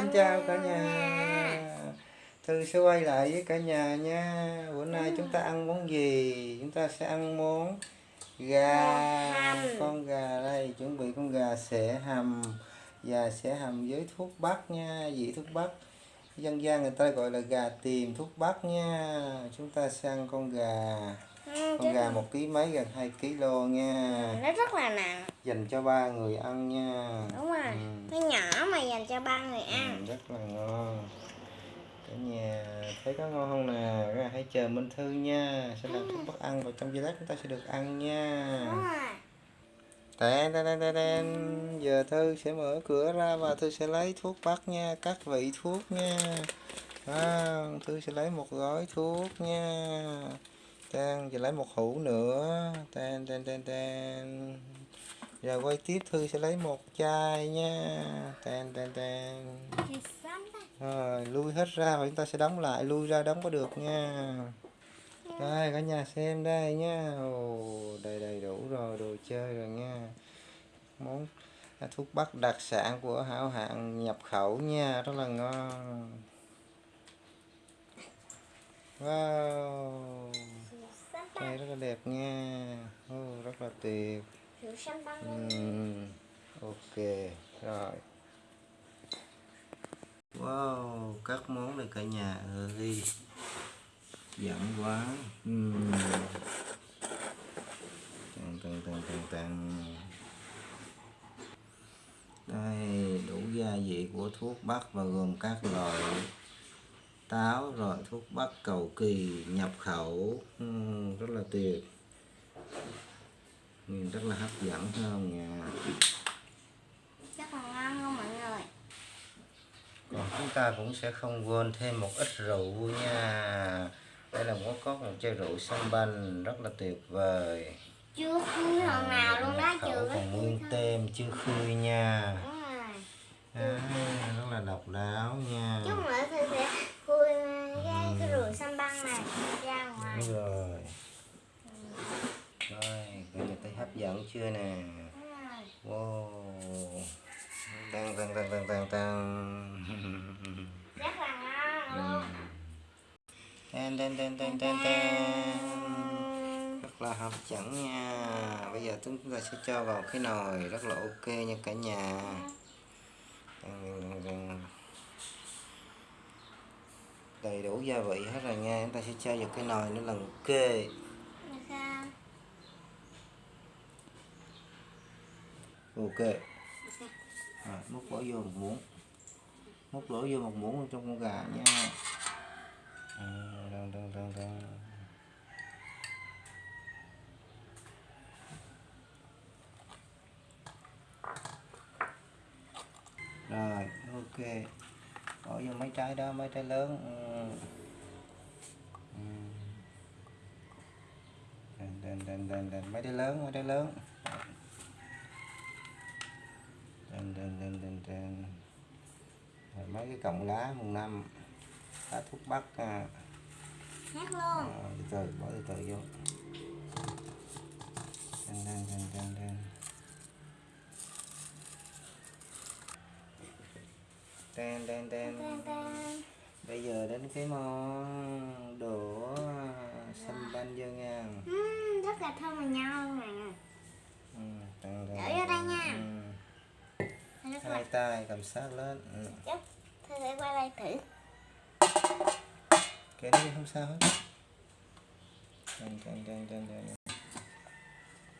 xin chào cả nhà. Thư sẽ quay lại với cả nhà nha. Bữa nay chúng ta ăn món gì? Chúng ta sẽ ăn món gà. Con gà đây, chuẩn bị con gà sẽ hầm. Và sẽ hầm với thuốc bắc nha, vị thuốc bắc. Dân gian người ta gọi là gà tiềm thuốc bắc nha. Chúng ta sẽ ăn con gà. Ừ, Con gà một ký mấy gần 2 kg nha. Nó rất là nặng Dành cho ba người ăn nha. Đúng rồi. Ừ. nó nhỏ mà dành cho ba người ăn. Ừ, rất là ngon. Cả nhà thấy có ngon không nè? Các hãy chờ Minh Thư nha. Sẽ làm thuốc bắc ăn và trong giây lát chúng ta sẽ được ăn nha. Đúng rồi. Tèn, tèn, tèn, tèn. giờ Thư sẽ mở cửa ra và Thư sẽ lấy thuốc bắc nha. Các vị thuốc nha. À, Thư sẽ lấy một gói thuốc nha. Tèn, giờ lấy một hũ nữa. Tèn, tèn, tèn, tèn. Giờ quay tiếp Thư sẽ lấy một chai nha Tèn, tèn, tèn. thì xăm ta Rồi, lui hết ra và chúng ta sẽ đóng lại, lui ra đóng có được nha. Đây, cả nhà xem đây nha. Ồ, đầy đầy đủ rồi, đồ chơi rồi nha. Món à, thuốc bắc đặc sản của hảo hạng nhập khẩu nha, rất là ngon. Wow, đây rất là đẹp nha. Ồ, rất là tuyệt. Ừm, ok rồi. Wow các món này cả nhà ơi. Dẫn quá. Ừm. tàn tàn tàn tàn tàn đây đủ gia vị của thuốc bắc và gồm các loại táo rồi thuốc bắc cầu kỳ nhập khẩu. Ừm, rất là tuyệt nhìn rất là hấp dẫn phải không nha rất là ngon không mọi người? Còn chúng ta cũng sẽ không quên thêm một ít rượu nha. Đây là có có một chai rượu sâm banh rất là tuyệt vời. Chưa khui lần nào luôn đó khẩu còn nguyên tem chưa khui nha. Đúng rồi. À, rất là độc đáo nha. Chút nữa thì sẽ khui cái, cái rượu xăm băng này ra ngoài. Đúng rồi giận dẫn chưa nè? Wow. Tăng tăng tăng tăng tăng tăng rất là ngon luôn Tên tên tên tên tên tên rất là hấp dẫn nha. Bây giờ chúng ta sẽ cho vào cái nồi, rất là ok nha cả nhà. Đầy đủ gia vị hết rồi nha. Chúng ta sẽ cho vào cái nồi nó lần kê Là sao? Ok rồi, múc bỏ vô một muỗng múc đổ vô một muỗng trong con gà nha à, đăng, đăng, đăng, đăng. rồi ok bỏ vô mấy trái đó mấy trái lớn ừ. Ừ. Đền, đền, đền. mấy trái lớn mấy trái lớn đền, đền, đền. Rồi mấy cái cọng lá mùng năm lá thuốc bắc à. Hát luôn À, từ từ bỏ từ từ vô đền, đền, đền. Đen, đen, đen. Tan tan. Bây giờ đến cái món đổ xăm banh vô nha. Ừm, rất là thơm và ngon nè Ừ, Đổ vô đây nha. Hai tay cầm sát lên. Ừ. tôi sẽ qua đây thử Cái đấy không sao hết. Đen, đen, đen, đen, đen.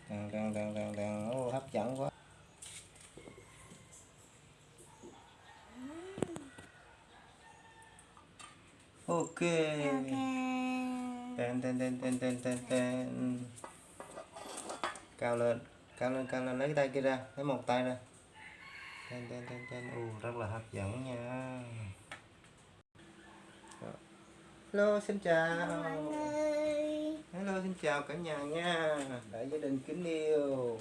Đen, đen, đen, đen, đen. Ô, hấp dẫn quá. Ok. ok Tên tên tên tên tên tên tên cao lên cao lên cao lên lấy cái tay kia ra lấy một tay ra tên tên tên tên u rất là hấp dẫn nha. Hello xin chào. Hello xin chào cả nhà nha. Đại gia đình kính yêu.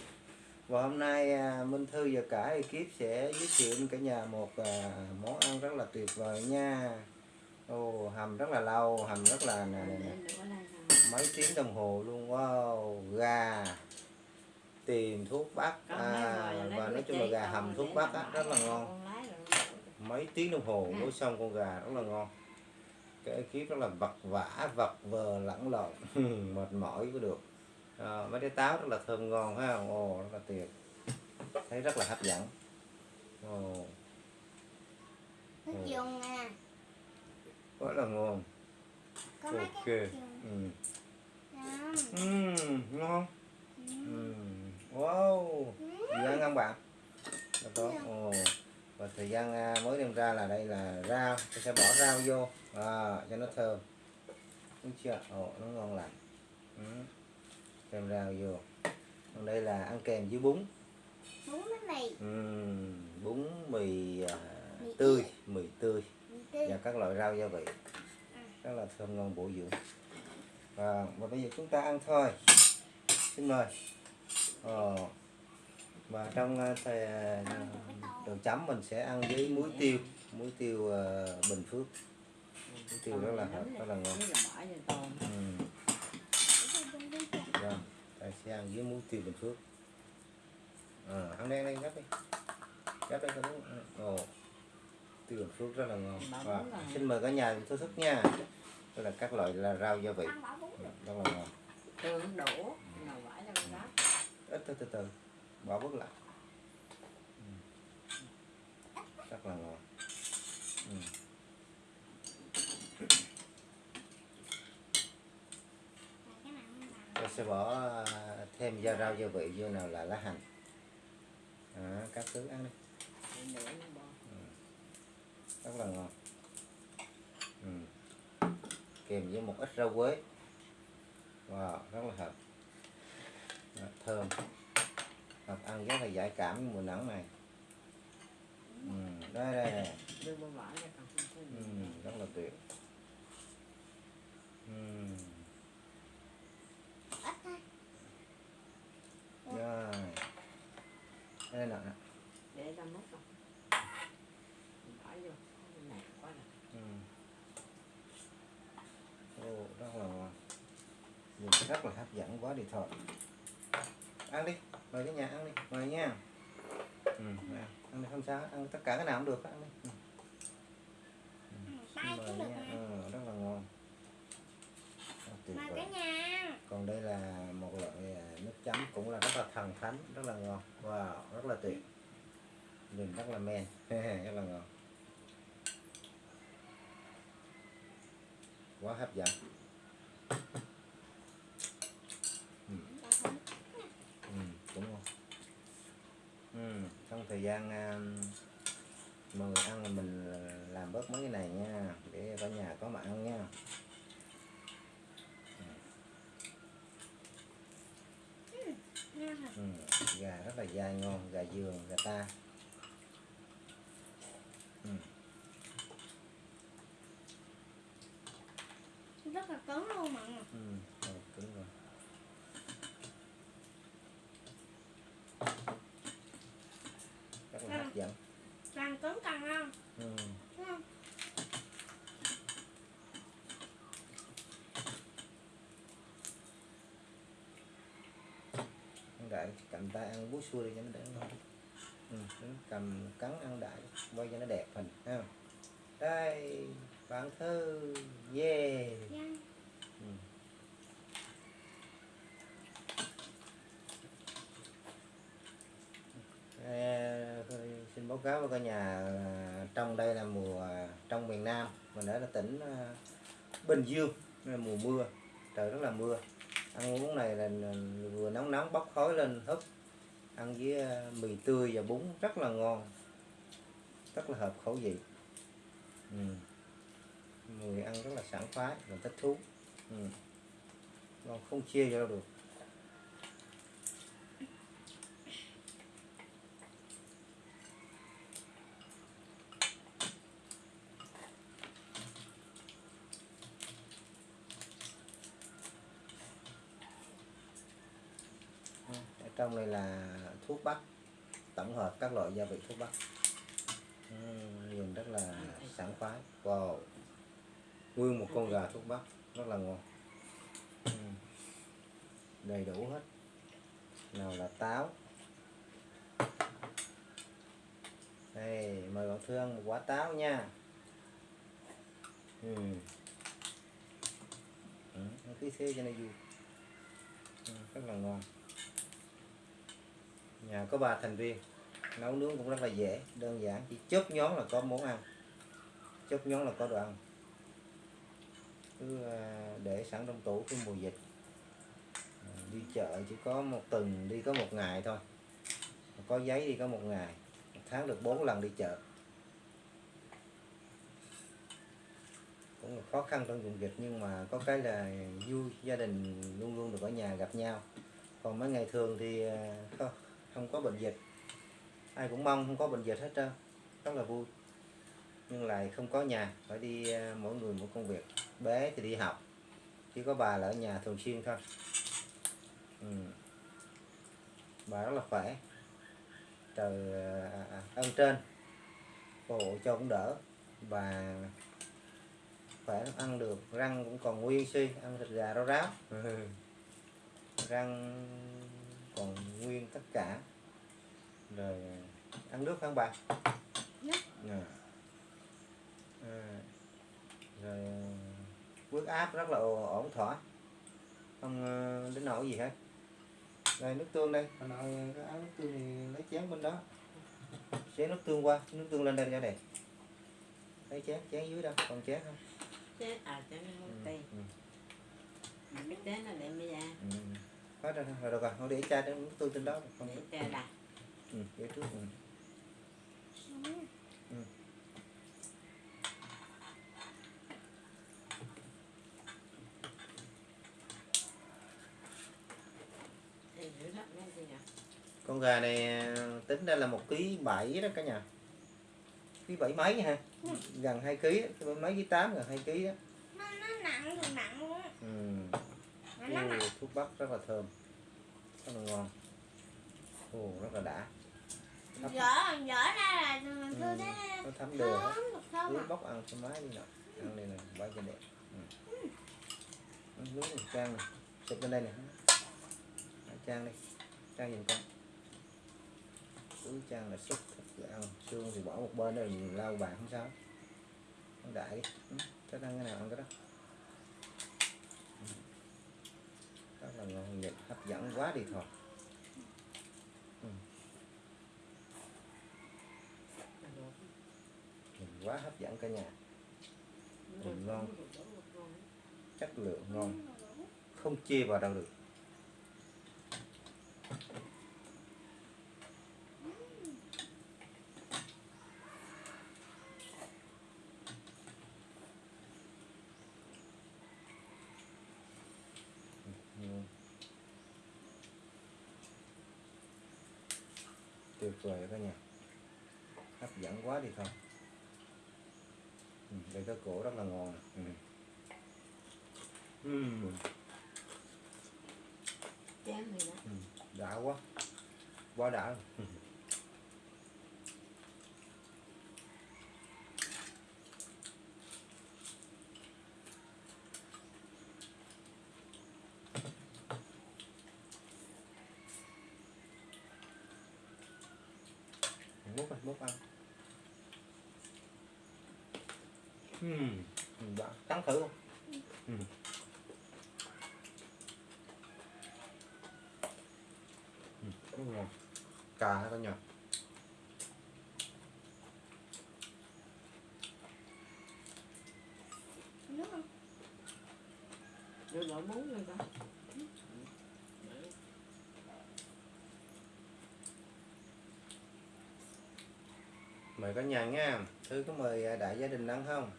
Và hôm nay à, Minh Thư và cả ekip sẽ giới thiệu cả nhà một à, món ăn rất là tuyệt vời nha. Ồ, hầm rất là lâu hầm rất là nè, nè, nè. Mấy tiếng đồng hồ luôn. Wow gà tìm thuốc bắc. À, và nói chung là gà hầm thuốc bắc á, rất là ngon. mấy tiếng đồng hồ nấu xong con gà rất là ngon. Cái ekip rất là vật vã vật vờ lẫn lộn. Mệt mỏi cũng được. À, mấy cái táo rất là thơm ngon ha. Ồ rất là tuyệt. Thấy rất là hấp dẫn. Ồ. Ừ. dùng rất là ngon. Ok. ừ. Ngon. Ừm, ngon. Ừ. Ừm, wow. Gì ăn không bạn Đó tốt ồ. Và thời gian à, mới đem ra là đây là rau. Tôi sẽ bỏ rau vô. À, cho nó thơm. Đúng chưa? Ồ nó ngon lành. Ừ. thêm rau vô. Còn đây là ăn kèm với bún. Bún bánh mì. Ừm, bún mì à, Mì tươi. mì tươi. Và các loại rau gia vị. Ừ. rất là thơm ngon bổ dưỡng. Và, và bây giờ chúng ta ăn thôi. Xin mời ờ. và trong à, đồ chấm mình sẽ ăn với muối tiêu muối tiêu à, bình phước. Muối tiêu rất là hợp rất là ngon. Ừ. Vâng, ta sẽ ăn với muối tiêu bình phước. À, ăn đen đây gấp đi. Gấp đây cho đúng ồ tiêu bình phước rất là ngon. Và xin mời cả nhà thưởng thức nha. Đây là các loại là rau gia vị. Rất là ngon. Tương đổ nào vải cho con rác ít từ từ từ bỏ bớt lại. Ừ. Rất là ngon ừ. tôi sẽ bỏ à, thêm gia rau gia vị vô nào là lá hành. À, các thứ ăn đi. Ừ. Rất là ngon ừ. kèm với một ít rau quế. Wow rất là hợp. Đó, thơm hoặc ăn rất là giải cảm mùa nắng này ừ. đây đây này ừ. rất là tuyệt ừ. rồi đây nè để ra múc rồi là ừ. Ồ, rất là ngon nhìn rất là hấp dẫn quá đi thôi ăn đi mời cái nhà ăn đi mời nha. Ừ, nè, ăn đi không sao ăn tất cả cái nào cũng được ăn đi. Ừ. tay mời cũng được nha ừ, rất là ngon. Tuyệt mời vời. cả nhà còn đây là một loại à, nước chấm cũng là rất là thần thánh rất là ngon. Wow rất là tuyệt. Nhìn rất là men. Rất là ngon quá hấp dẫn ừ, ừ, cũng ngon ừ, trong thời gian à, mọi người ăn thì mình làm bớt mấy cái này nha để cả nhà có mà ăn nha. Ừ, gà rất là dai ngon gà giường gà ta. Ừ. rất là cứng luôn mọi người. Ừ, rồi, cứng rồi. Rất là hấp dẫn. càng cứng càng ngon Ừ. đúng không Ăn mình ta ăn bút xua đi cho nó đỡ ngon. Ừ, cầm cắn ăn đại quay cho nó đẹp hình ha. Đây, bạn thư Yeah. yeah. Ừ. À, xin báo cáo với cả nhà là trong đây là mùa à, trong miền Nam mình ở là tỉnh à, Bình Dương là mùa mưa trời rất là mưa ăn uống này là là vừa nóng nóng bốc khói lên húp ăn với ờ, mì tươi và bún rất là ngon rất là hợp khẩu vị ừ. người ăn rất là sảng khoái và thích thú ừ. ngon, không chia cho được trong này là thuốc bắc tổng hợp các loại gia vị thuốc bắc. Dùng nhìn rất là sảng khoái. Wow. Nguyên một con gà thuốc bắc rất là ngon. Đầy đủ hết. Nào là táo. Đây mời bạn thương một quả táo nha. Ừ. Ừ, nó thế cho nó vui. Ừ, rất là ngon nhà có ba thành viên. Nấu nướng cũng rất là dễ đơn giản. Chỉ chớp nhón là có món ăn. Chớp nhón là có đồ ăn. Cứ à, để sẵn trong tủ cái mùa dịch. À, đi chợ chỉ có một tuần đi có một ngày thôi. Có giấy đi có một ngày. Một tháng được 4 lần đi chợ. Cũng là khó khăn trong vùng dịch nhưng mà có cái là vui. Gia đình luôn luôn được ở nhà gặp nhau. Còn mấy ngày thường thì à, không, có bệnh dịch. Ai cũng mong không có bệnh dịch hết trơn. Rất là vui. Nhưng lại không có nhà. Phải đi à, mỗi người một công việc. Bé thì đi học. Chỉ có bà là ở nhà thường xuyên thôi. Ừ. bà rất là khỏe. Trời à, à, ơn trên. Hộ cho cũng đỡ. Bà khỏe ăn được. Răng cũng còn nguyên si ăn thịt gà rau ráo. Răng còn nguyên tất cả rồi ăn nước không bà Nước. à. À. rồi huyết áp rất là ổn thỏa không ờ, đến nỗi gì hết đây nước tương đây hồi nội cái áo nước tương thì lấy chén bên đó xé nước tương qua nước tương lên đây cho đẹp lấy chén chén dưới đâu còn chén không chết à cho nó ừ. muốn tiền ừ. cái chết nó để mới ra ừ. Hết rồi rồi được rồi. Không để cha nước tương trên đó không để cho đặt. Ừ, để trước. Ừ. nhỉ? Con gà này tính ra là một ký bảy đó cả nhà. Ký bảy mấy ha? Gần hai ký mấy ký tám gần hai ký đó nó nó nặng thì nặng. ừ. Nó thuốc bắc rất là thơm. Rất là ngon. Ồ, rất là đã. Dở dở ra là thư ừ. thế. nó thấm đều hết. Cứ à. bóc ăn thoải mái đi nè ăn đây nè bãi cho đẹp. Ừ. Ăn nước này, trang này. Xịt lên đây nè trang đây trang nhìn con. Cứ trang là xúc. Thịt ăn xương thì bỏ một bên rồi lau bàn không sao. Ăn đại đi. Ừ. thích ăn cái nào ăn cái đó Ừ. rất là ngon nhật hấp dẫn quá đi thôi. Ừ. Nhìn quá hấp dẫn cả nhà. Nhìn ngon. chất lượng ngon. Không chê vào đâu được Ừ tuyệt vời cả nhà hấp dẫn quá đi thôi. Ừ, đây cái cổ rất là ngon ừ. Này đó. Ừ, đã quá. Quá đã Ừ. múc ăn múc ăn Ừm, đã cắn thử không ừ. Ừ, rất ngon cà các nhà không rồi bỏ bún lên con mời cả nhà nha. Thư có mời à, đại gia đình ăn không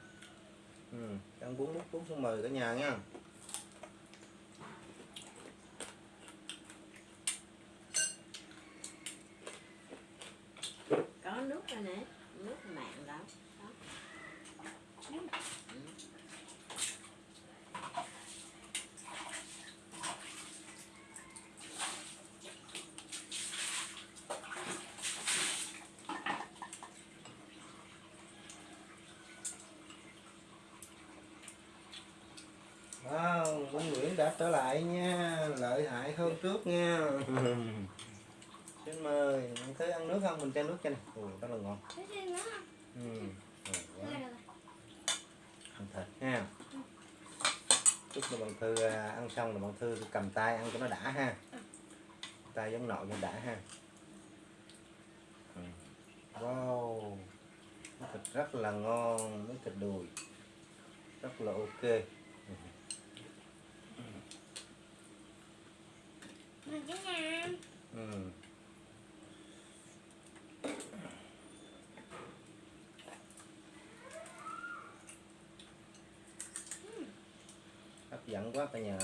ừ, ăn bún bún bún xuống mời cả nhà nha. Có nước rồi nè. Nước mặn đó đó Wow, Nguyễn Nguyễn đã trở lại nha lợi hại hơn trước nha. Xin mời Thư ăn nước không? Mình cho nước cho này ồ rất là ngon. Ừ. Ăn thịt ha. Chúc cho bạn thư à, ăn xong là bạn thư cầm tay ăn cho nó đã ha. Tay giống nội cho đã ha. Ừ. wow. Thịt rất là ngon miếng thịt đùi. Rất là ok Ừ. Mời cả nhà. Ừ. hấp dẫn quá cả nhà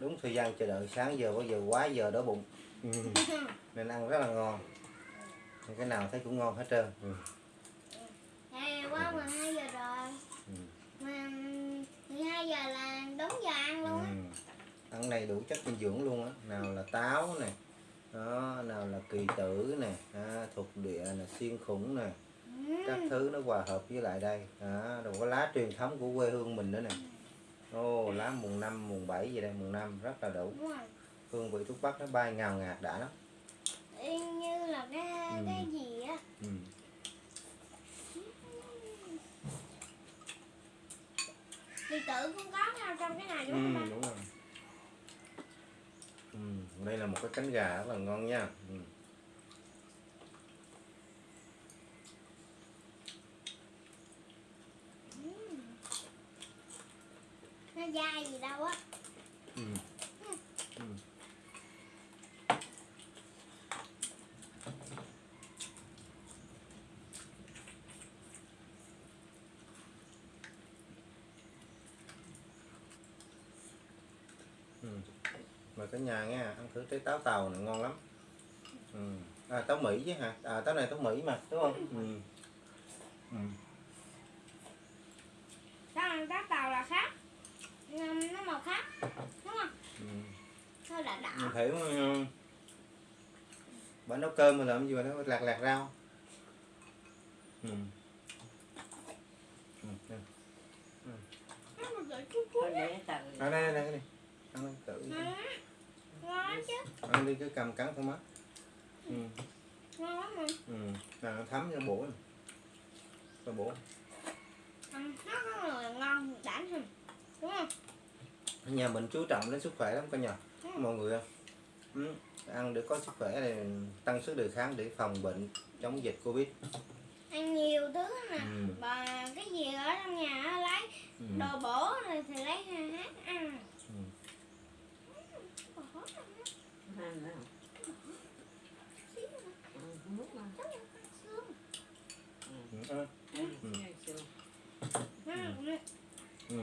đúng thời gian chờ đợi sáng giờ bây giờ quá giờ đói bụng ừ. nên ăn rất là ngon cái nào thấy cũng ngon hết trơn ừ. Hè qua 12 giờ rồi. Ừ. Mà 12 giờ là đúng giờ ăn luôn á. Ừ. ăn đầy đủ chất dinh dưỡng luôn á nào là táo nè đó nào là kỳ tử nè à, thuộc địa nè xiên khủng nè các Ừ. thứ nó hòa hợp với lại đây đó, rồi có lá truyền thống của quê hương mình nữa nè ô lá mùng năm mùng 7 gì đây mùng năm rất là đủ hương vị thuốc bắc nó bay ngào ngạt đã lắm Y như là cái Ừ. cái gì á. ừ. Thì tự cũng có nào trong cái này Ừ, đúng không ba? đúng rồi ừ. đây là một cái cánh gà rất là ngon nha ừ. Nó dai gì đâu á. Ừ. Ừ. Ừ. mời cả nhà nghe ăn thử trái táo tàu này ngon lắm ừ. à, táo mỹ chứ hả à, táo này táo mỹ mà đúng không ừ. Ừ. Đó là cái tàu là khác. Nó nó màu khác. Đúng không? Ừ. Nó đỏ mình thấy uh, bà nấu cơm mà làm gì mà nó lạc lạc rau ừ. Ừ. ừ. Tờ À, đây đây đây ăn tự ăn đi cứ cầm cắn thôi má ừ. Ngon lắm mà. Ừ. Nào, nó thấm cho bổ cho bổ Ăn nó ngon hơn. Đúng không? ở nhà mình chú trọng đến sức khỏe lắm cả nhà. Mọi người ừ. ăn để có sức khỏe để tăng sức đề kháng để phòng bệnh chống dịch covid Ăn nhiều thứ nè. ừ. Và cái gì ở trong nhà á, lấy Ừ. đồ bổ rồi thì lấy hát ăn. Ừ. Ừ. Ừ. Ừ. Ừ. nghe chưa? Ừ. Ừ.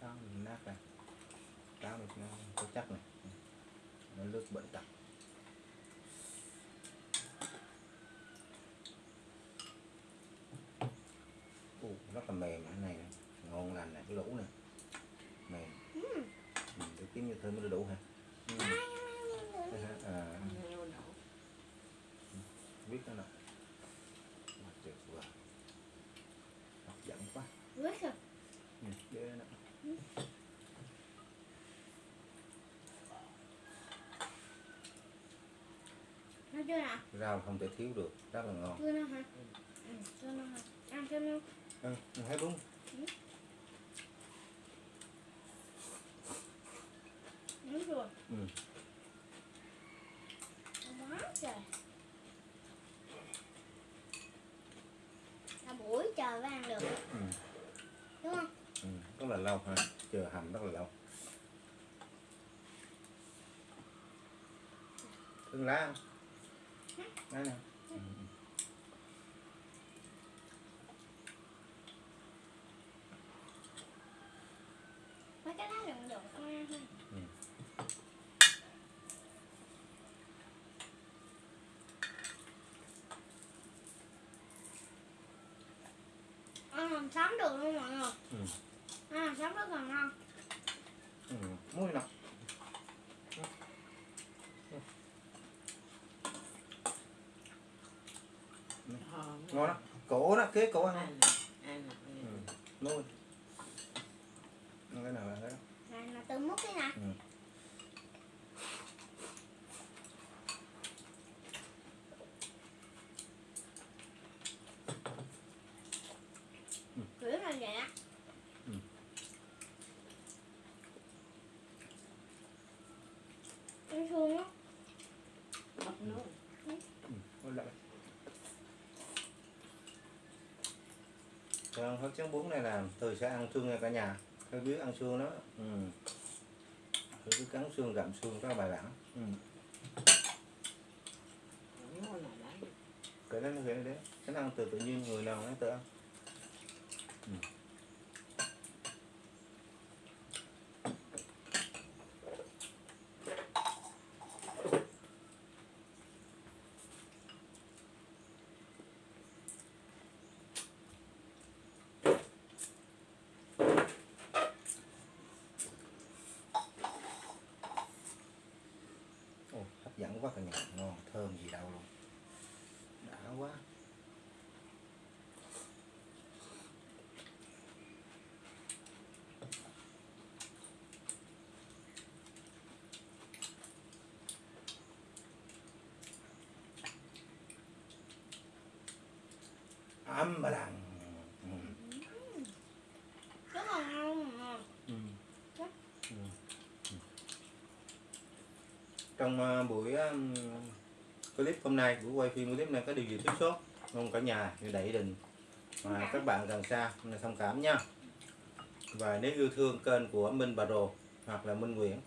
táo mình nát này táo mình nó có chắc này. Nó lướt bệnh tật Ồ, rất là mềm cái này. Ngon lành này cái lũ này. Mềm. Ừ. ừ, để kiếm như thơm mới đủ hả ừ. Ai, ai, ai, ai, ai. Thế hả? à, Nghe đâu đổ. biết đó nè Mà tuyệt vời hấp dẫn quá Biết rồi. ừ, ghê nè Nó chưa nào? rau không thể thiếu được rất là ngon Chưa nào hả? Ừ, chưa nào hả? Ăn thêm luôn. ừ, mình thấy đúng Đúng rồi. ừ. Quá trời. Cả buổi trời mới ăn được. Ừ. Đúng không? Ừ. rất là lâu ha chờ hầm rất là lâu thương lá không lá nè ừ. Mấy cái lá rụng rụng con ăn thôi. Ừ. ăn được luôn mọi người Ừ. ăn hầm sống rất là ngon ừ. muối nào Ờ, ngon đó cổ đó kế cổ ăn nè, ai ừ. nè. muối cái nào là cái đó này là từ múc cái nè ừ. kiểu là vậy á Ừ. ăn suông á Bắp nước. Ừ. Ôi lại. Còn hấp trứng bún này là từ sẽ ăn xương nha cả nhà. Tôi biết ăn xương đó. Ừ. Tôi cứ cắn xương gặm xương rất là bài bản. Ừ. Cái đó nó vậy đấy. Cái ăn từ tự nhiên người nào nó tự ăn ừ. Ồ, hấp dẫn quá cả nhà ngon thơm gì đâu luôn. Đã quá. Ấm bà đằng ừ. rất là ngon mà Ừ. Ừ. Ừ trong ờ, buổi clip hôm nay buổi quay phim clip này có điều gì thiếu sót? Mong cả nhà như đẩy đình mà các bạn gần xa là thông cảm nha. Và nếu yêu thương kênh của Minh Bà Rồ hoặc là Minh Nguyễn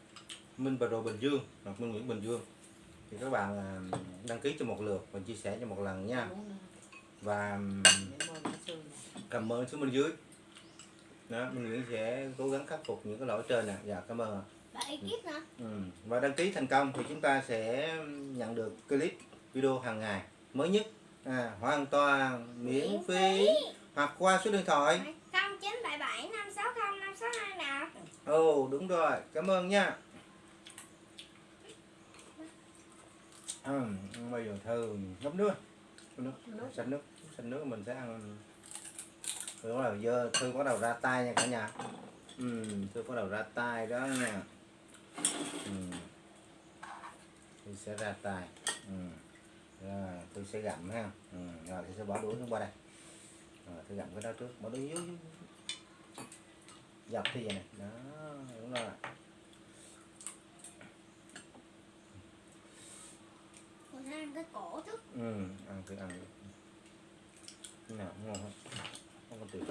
Minh Bà Rồ Bình Dương hoặc Minh Nguyễn Bình Dương thì các bạn à, đăng ký cho một lượt và chia sẻ cho một lần nha. Rồi. và nè. cảm ơn xuống bên dưới. Đó Minh Nguyễn sẽ cố gắng khắc phục những cái lỗi trên nè. Dạ cảm ơn Ừ. Và đăng ký thành công thì chúng ta sẽ nhận được clip video hàng ngày mới nhất. À, hoàn toàn miễn phí. hoặc qua số điện thoại. Không chín bảy bảy năm sáu không năm sáu hai nào. Ồ đúng rồi. Cảm ơn nha. Ừ, bây giờ thơ ngấm nước. Nước xanh nước. Xanh nước mình sẽ ăn. Đúng là giờ thư bắt đầu ra tay nha cả nhà. Ừ, thư bắt đầu ra tay đó nha ừ. thư sẽ ra tay. Ừ. rồi tôi sẽ gặm ha. Ừ. rồi thì sẽ bỏ đũa xuống qua đây. Rồi tôi gặm cái đó trước. Bỏ đũa dưới, dọc thì vậy này đó đúng rồi. Mình ăn cái cổ trước. Ừ ăn thử ăn Cái nào ngon hết. Không có tuyệt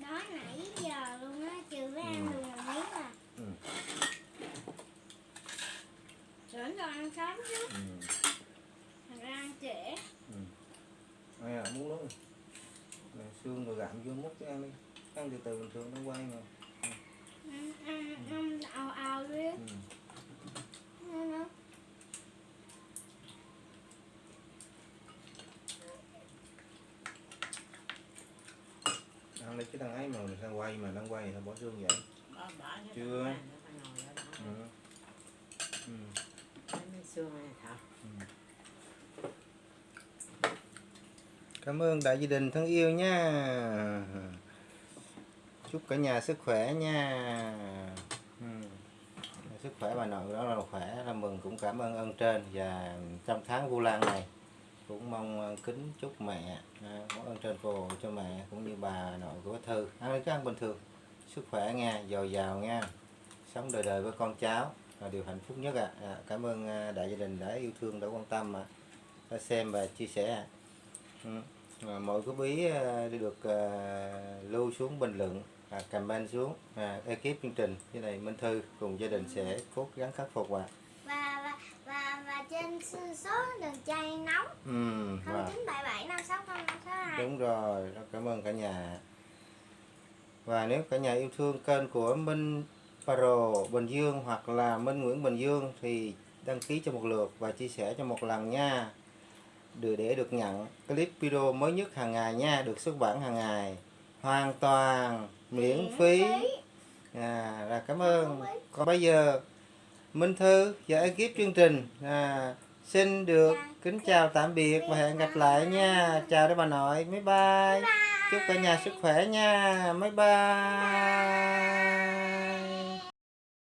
đó nãy giờ luôn á chưa có ăn Ừ. được một miếng à ừ. Sớm rồi ăn sớm chứ ừ. thành ra ăn trễ Ai à, muốn luôn này, xương rồi gặm vô múc cho ăn đi ăn từ từ bình thường nó quay mà ăn ăn ăn ào ào đi ừ. Ăn lấy cái thằng ấy mà mình sang quay mà đang quay thì bỏ xương vậy Bỏ- bỏ cái Chưa. thằng ừ. Ừ. Xương này thảo. Ừ. Cảm ơn đại gia đình thân yêu nha. Chúc cả nhà sức khỏe nha. Ừ. Sức khỏe bà nội đó là khỏe là mừng cũng cảm ơn ơn trên. Và trong tháng Vu Lan này cũng mong kính chúc mẹ à, có ơn trên phù cho mẹ cũng như bà nội của Thư. Ăn cứ ăn bình thường. Sức khỏe nha dồi dào nha. Sống đời đời với con cháu là điều hạnh phúc nhất ạ à. cảm ơn à, đại gia đình đã yêu thương đã quan tâm à, đã xem và chia sẻ ừ. à, mọi góp ý à, được à, lưu xuống bình luận à, comment xuống à, ekip chương trình như này Minh Thư cùng gia đình sẽ cố gắng khắc phục ạ và và và và trên số- đường chay nóng ừ, không chín bảy bảy năm sáu Đúng rồi, rất cảm ơn cả nhà. Và nếu cả nhà yêu thương kênh của Minh Paro Bình Dương hoặc là Minh Nguyễn Bình Dương thì đăng ký cho một lượt và chia sẻ cho một lần nha. được để được nhận clip video mới nhất hàng ngày nha được xuất bản hàng ngày. Hoàn toàn miễn phí. à, là cảm ơn. Còn bây giờ Minh Thư và ekip chương trình à, xin được kính chào tạm biệt và hẹn gặp lại nha. chào đây bà nội. Bye bye. Chúc cả nhà sức khỏe nha. Bye bye